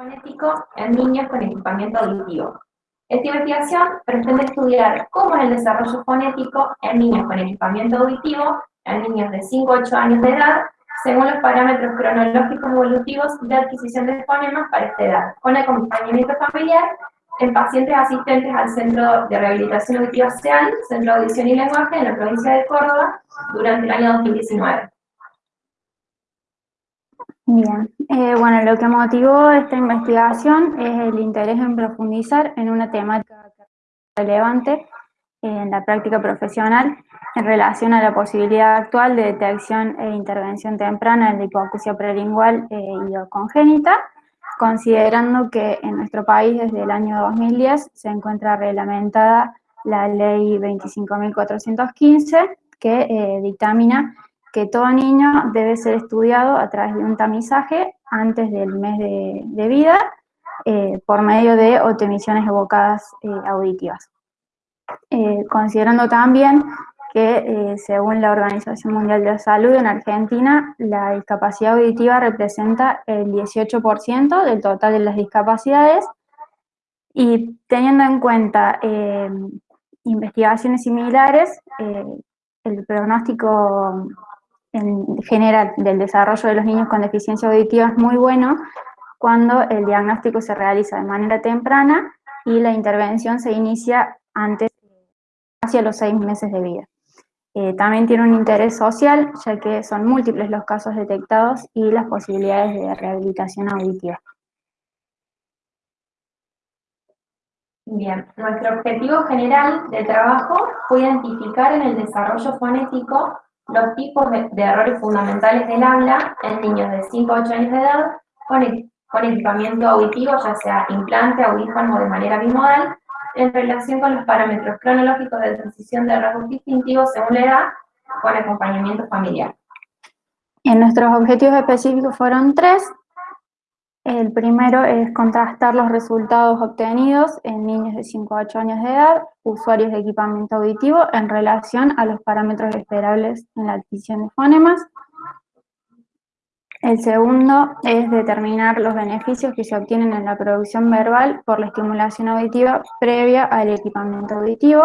fonético en niños con equipamiento auditivo. Esta investigación pretende estudiar cómo es el desarrollo fonético en niños con equipamiento auditivo, en niños de 5 a 8 años de edad, según los parámetros cronológicos evolutivos de adquisición de fonemas para esta edad, con acompañamiento familiar en pacientes asistentes al Centro de Rehabilitación Auditiva SEAL, Centro de Audición y Lenguaje, en la provincia de Córdoba, durante el año 2019. Bien, eh, bueno, lo que motivó esta investigación es el interés en profundizar en una temática relevante en la práctica profesional en relación a la posibilidad actual de detección e intervención temprana en la hipoacusia prelingual eh, y congénita, considerando que en nuestro país desde el año 2010 se encuentra reglamentada la ley 25.415 que eh, dictamina que todo niño debe ser estudiado a través de un tamizaje antes del mes de, vida eh, por medio de optimizaciones evocadas eh, auditivas. Eh, considerando también que según la Organización Mundial de la Salud en Argentina, la discapacidad auditiva representa el 18% del total de las discapacidades y teniendo en cuenta investigaciones similares, el pronóstico en general del desarrollo de los niños con deficiencia auditiva es muy bueno cuando el diagnóstico se realiza de manera temprana y la intervención se inicia antes, hacia los seis meses de vida. Eh, también tiene un interés social, ya que son múltiples los casos detectados y las posibilidades de rehabilitación auditiva. Bien, nuestro objetivo general de trabajo fue identificar en el desarrollo fonético los tipos de, errores fundamentales del habla en niños de 5 a 8 años de edad con, con equipamiento auditivo, ya sea implante, audífono o de manera bimodal, en relación con los parámetros cronológicos de transición de rasgos distintivos según la edad, con acompañamiento familiar. En nuestros objetivos específicos fueron tres, el primero es contrastar los resultados obtenidos en niños de 5 a 8 años de edad, usuarios de equipamiento auditivo, en relación a los parámetros esperables en la adquisición de fonemas. El segundo es determinar los beneficios que se obtienen en la producción verbal por la estimulación auditiva previa al equipamiento auditivo.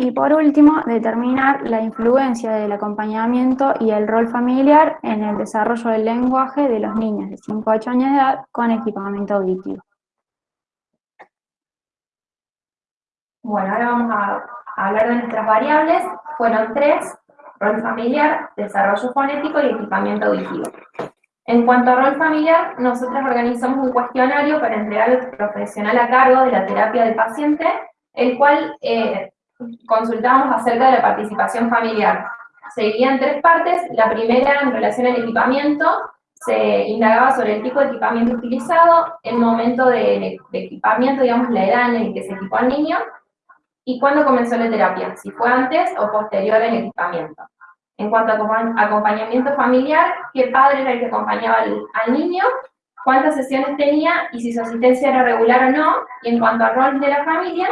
Y por último, determinar la influencia del acompañamiento y el rol familiar en el desarrollo del lenguaje de los niños de 5 a 8 años de edad con equipamiento auditivo. Bueno, ahora vamos a hablar de nuestras variables. Fueron tres, rol familiar, desarrollo fonético y equipamiento auditivo. En cuanto a rol familiar, nosotros organizamos un cuestionario para entregar al profesional a cargo de la terapia del paciente, el cual eh, consultamos acerca de la participación familiar. Se en tres partes. La primera, en relación al equipamiento, se indagaba sobre el tipo de equipamiento utilizado, el momento de, equipamiento, digamos, la edad en la que se equipó al niño, y cuándo comenzó la terapia, si fue antes o posterior al equipamiento. En cuanto a acompañamiento familiar, qué padre era el que acompañaba al, niño, cuántas sesiones tenía y si su asistencia era regular o no, y en cuanto al rol de la familia,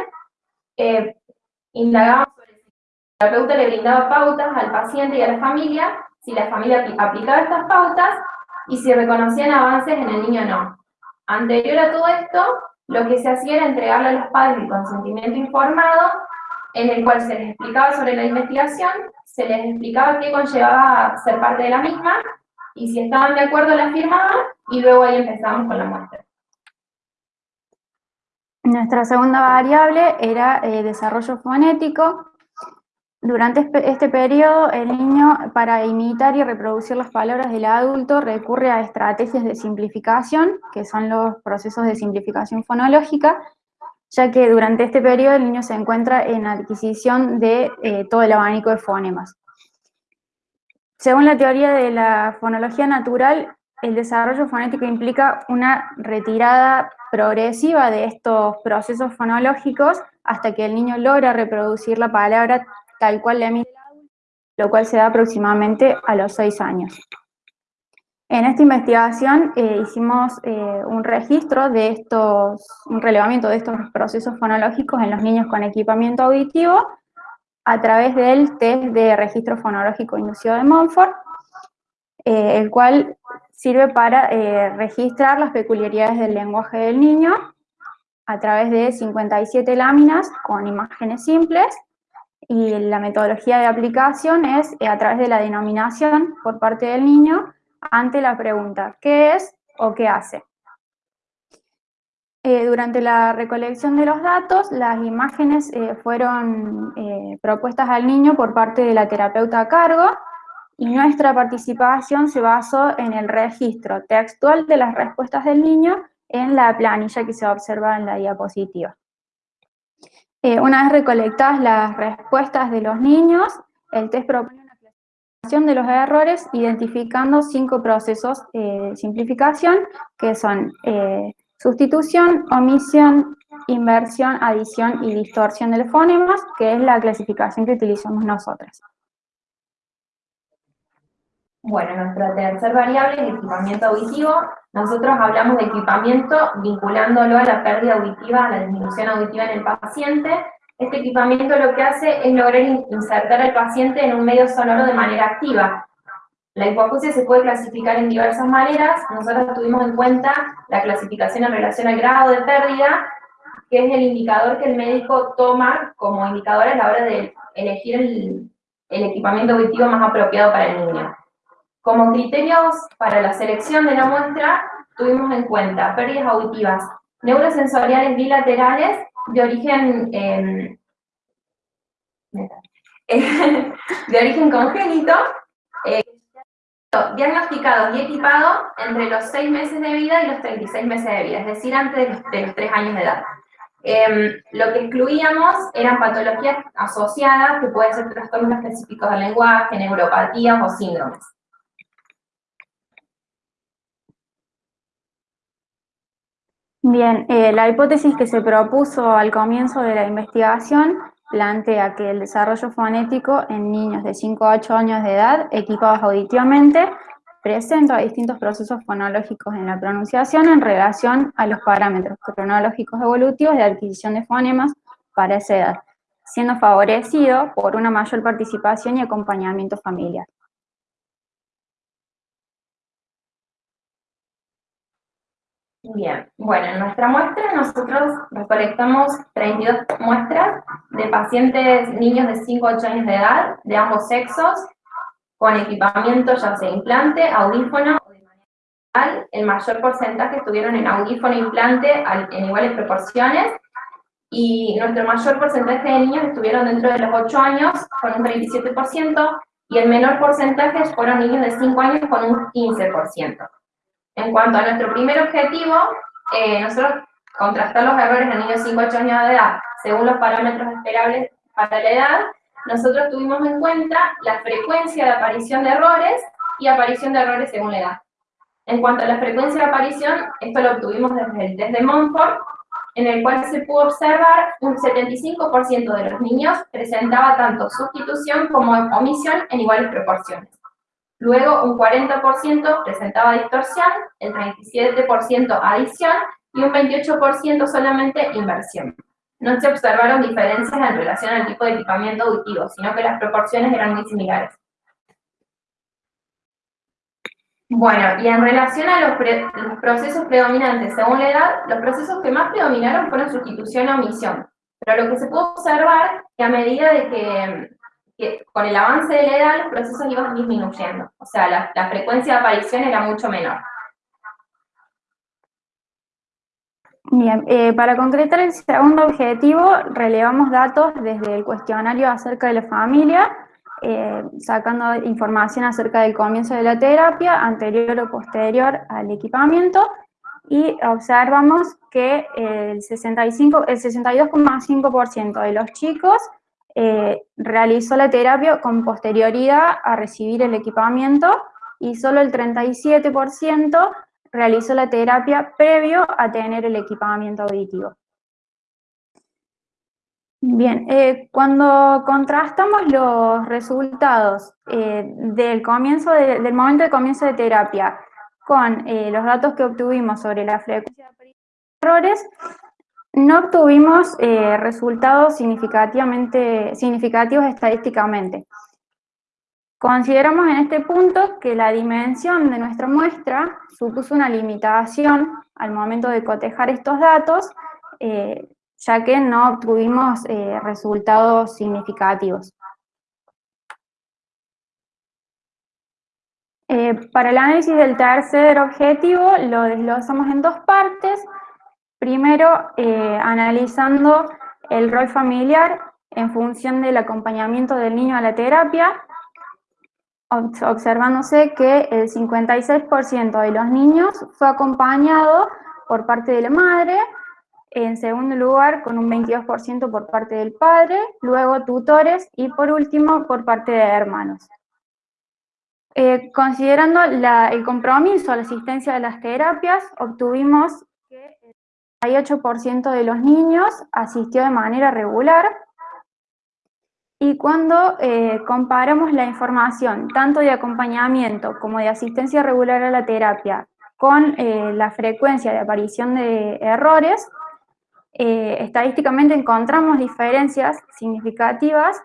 eh, indagamos sobre si el terapeuta le brindaba pautas al paciente y a la familia, si la familia aplicaba estas pautas y si reconocían avances en el niño o no. Anterior a todo esto, lo que se hacía era entregarle a los padres el consentimiento informado, en el cual se les explicaba sobre la investigación, se les explicaba qué conllevaba ser parte de la misma, y si estaban de acuerdo la firmaban, y luego ahí empezamos con la muestra. Nuestra segunda variable era eh, desarrollo fonético. Durante este, periodo, el niño, para imitar y reproducir las palabras del adulto, recurre a estrategias de simplificación, que son los procesos de simplificación fonológica, ya que durante este periodo el niño se encuentra en adquisición de eh, todo el abanico de fonemas. Según la teoría de la fonología natural, el desarrollo fonético implica una retirada progresiva de estos procesos fonológicos hasta que el niño logra reproducir la palabra tal cual le emite lo cual se da aproximadamente a los seis años. En esta investigación eh, hicimos eh, un registro de estos, un relevamiento de estos procesos fonológicos en los niños con equipamiento auditivo a través del test de registro fonológico inducido de Montfort, eh, el cual sirve para eh, registrar las peculiaridades del lenguaje del niño a través de 57 láminas con imágenes simples y la metodología de aplicación es eh, a través de la denominación por parte del niño ante la pregunta ¿qué es o qué hace? Eh, durante la recolección de los datos, las imágenes fueron propuestas al niño por parte de la terapeuta a cargo y nuestra participación se basó en el registro textual de las respuestas del niño en la planilla que se observa en la diapositiva. Eh, una vez recolectadas las respuestas de los niños, el test propone una clasificación de los errores identificando cinco procesos eh, de simplificación que son eh, sustitución, omisión, inversión, adición y distorsión de los fonemas, que es la clasificación que utilizamos nosotros. Bueno, nuestra tercera variable es equipamiento auditivo. Nosotros hablamos de equipamiento vinculándolo a la pérdida auditiva, a la disminución auditiva en el paciente. Este equipamiento lo que hace es lograr insertar al paciente en un medio sonoro de manera activa. La hipoacusia se puede clasificar en diversas maneras. Nosotros tuvimos en cuenta la clasificación en relación al grado de pérdida, que es el indicador que el médico toma como indicador a la hora de elegir el, el equipamiento auditivo más apropiado para el niño. Como criterios para la selección de la muestra, tuvimos en cuenta pérdidas auditivas neurosensoriales bilaterales de origen, em, de origen congénito, eh, diagnosticados y equipados entre los 6 meses de vida y los 36 meses de vida, es decir, antes de los, de 3 años de edad. Em, lo que excluíamos eran patologías asociadas, que pueden ser trastornos específicos del lenguaje, neuropatías o síndromes. Bien, eh, la hipótesis que se propuso al comienzo de la investigación plantea que el desarrollo fonético en niños de 5 a 8 años de edad, equipados auditivamente, presenta distintos procesos fonológicos en la pronunciación en relación a los parámetros cronológicos evolutivos de adquisición de fonemas para esa edad, siendo favorecido por una mayor participación y acompañamiento familiar. Bien, bueno, en nuestra muestra nosotros recolectamos 32 muestras de pacientes niños de 5 a 8 años de edad, de ambos sexos, con equipamiento ya sea implante, audífono o de manera El mayor porcentaje estuvieron en audífono e implante en iguales proporciones, y nuestro mayor porcentaje de niños estuvieron dentro de los 8 años con un 37%, y el menor porcentaje fueron niños de 5 años con un 15%. En cuanto a nuestro primer objetivo, eh, nosotros contrastar los errores en niños de 5 8 años de edad según los parámetros esperables para la edad, nosotros tuvimos en cuenta la frecuencia de aparición de errores y aparición de errores según la edad. En cuanto a la frecuencia de aparición, esto lo obtuvimos desde el test de Montfort, en el cual se pudo observar un 75% de los niños presentaba tanto sustitución como omisión en iguales proporciones. Luego un 40% presentaba distorsión, el 37% adición y un 28% solamente inversión. No se observaron diferencias en relación al tipo de equipamiento auditivo, sino que las proporciones eran muy similares. Bueno, y en relación a los, procesos predominantes según la edad, los procesos que más predominaron fueron sustitución o omisión. Pero lo que se pudo observar que a medida de que que con el avance de la edad los procesos iban disminuyendo, o sea, la, frecuencia de aparición era mucho menor. Bien, eh, para concretar el segundo objetivo, relevamos datos desde el cuestionario acerca de la familia, eh, sacando información acerca del comienzo de la terapia, anterior o posterior al equipamiento, y observamos que el, 65, el 62,5% de los chicos eh, realizó la terapia con posterioridad a recibir el equipamiento y solo el 37% realizó la terapia previo a tener el equipamiento auditivo. Bien, eh, cuando contrastamos los resultados eh, del, comienzo del momento de comienzo de terapia con los datos que obtuvimos sobre la frecuencia de errores, no obtuvimos eh, resultados significativamente, significativos estadísticamente. Consideramos en este punto que la dimensión de nuestra muestra supuso una limitación al momento de cotejar estos datos, eh, ya que no obtuvimos eh, resultados significativos. Para el análisis del tercer objetivo lo desglosamos en dos partes. Primero, analizando el rol familiar en función del acompañamiento del niño a la terapia, observándose que el 56% de los niños fue acompañado por parte de la madre, en segundo lugar con un 22% por parte del padre, luego tutores y por último por parte de hermanos. Eh, considerando el compromiso a la asistencia de las terapias, obtuvimos que 38% de los niños asistió de manera regular, y cuando eh, comparamos la información, tanto de acompañamiento como de asistencia regular a la terapia, con eh, la frecuencia de aparición de errores, eh, estadísticamente encontramos diferencias significativas,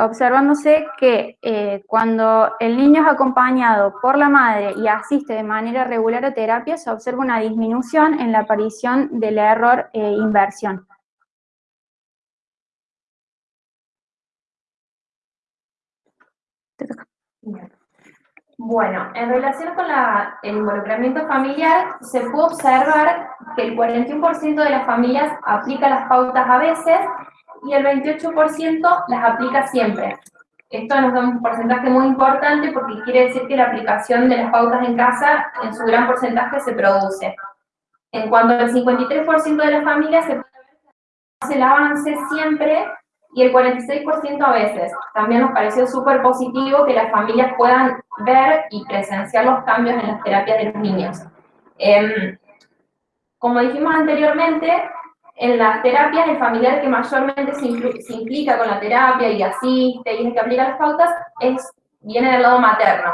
observándose que cuando el niño es acompañado por la madre y asiste de manera regular a terapia, se observa una disminución en la aparición del error inversión. Bueno, en relación con el involucramiento familiar, se puede observar que el 41% de las familias aplica las pautas a veces y el 28% las aplica siempre. Esto nos da un porcentaje muy importante porque quiere decir que la aplicación de las pautas en casa en su gran porcentaje se produce. En cuanto al 53% de las familias se hace el avance siempre y el 46% a veces. También nos pareció súper positivo que las familias puedan ver y presenciar los cambios en las terapias de los niños. Em, como dijimos anteriormente, en las terapias el familiar que mayormente se, implica con la terapia y asiste y que aplica las pautas es, viene del lado materno.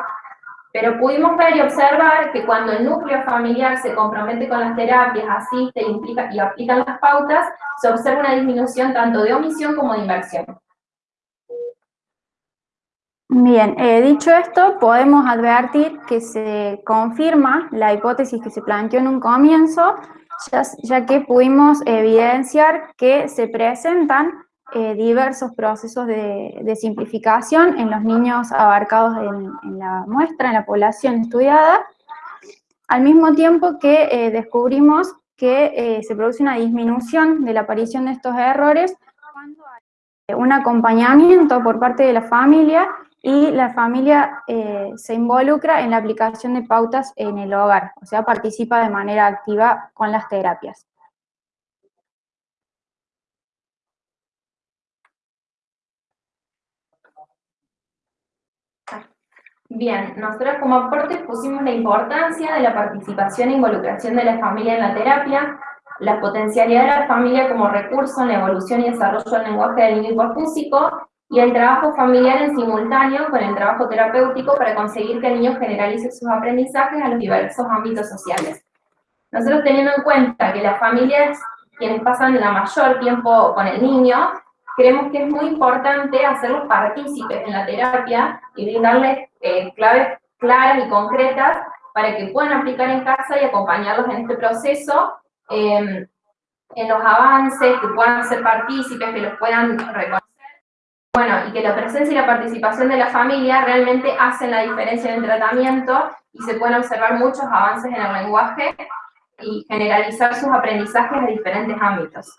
Pero pudimos ver y observar que cuando el núcleo familiar se compromete con las terapias, asiste implica, y aplica las pautas, se observa una disminución tanto de omisión como de inversión. Bien, eh, dicho esto, podemos advertir que se confirma la hipótesis que se planteó en un comienzo, ya que pudimos evidenciar que se presentan eh, diversos procesos de, simplificación en los niños abarcados en, la muestra, en la población estudiada, al mismo tiempo que eh, descubrimos que eh, se produce una disminución de la aparición de estos errores un acompañamiento por parte de la familia y la familia se involucra en la aplicación de pautas en el hogar, o sea, participa de manera activa con las terapias. Bien, nosotros como aporte pusimos la importancia de la participación e involucración de la familia en la terapia, la potencialidad de la familia como recurso en la evolución y desarrollo del lenguaje del niño hiperfúsico y el trabajo familiar en simultáneo con el trabajo terapéutico para conseguir que el niño generalice sus aprendizajes a los diversos ámbitos sociales. Nosotros teniendo en cuenta que las familias quienes pasan la mayor tiempo con el niño, creemos que es muy importante hacerlos partícipes en la terapia y brindarles eh, claves claras y concretas para que puedan aplicar en casa y acompañarlos en este proceso, em, en los avances, que puedan ser partícipes, que los puedan reconocer. Bueno, y que la presencia y la participación de la familia realmente hacen la diferencia en el tratamiento y se pueden observar muchos avances en el lenguaje y generalizar sus aprendizajes a diferentes ámbitos.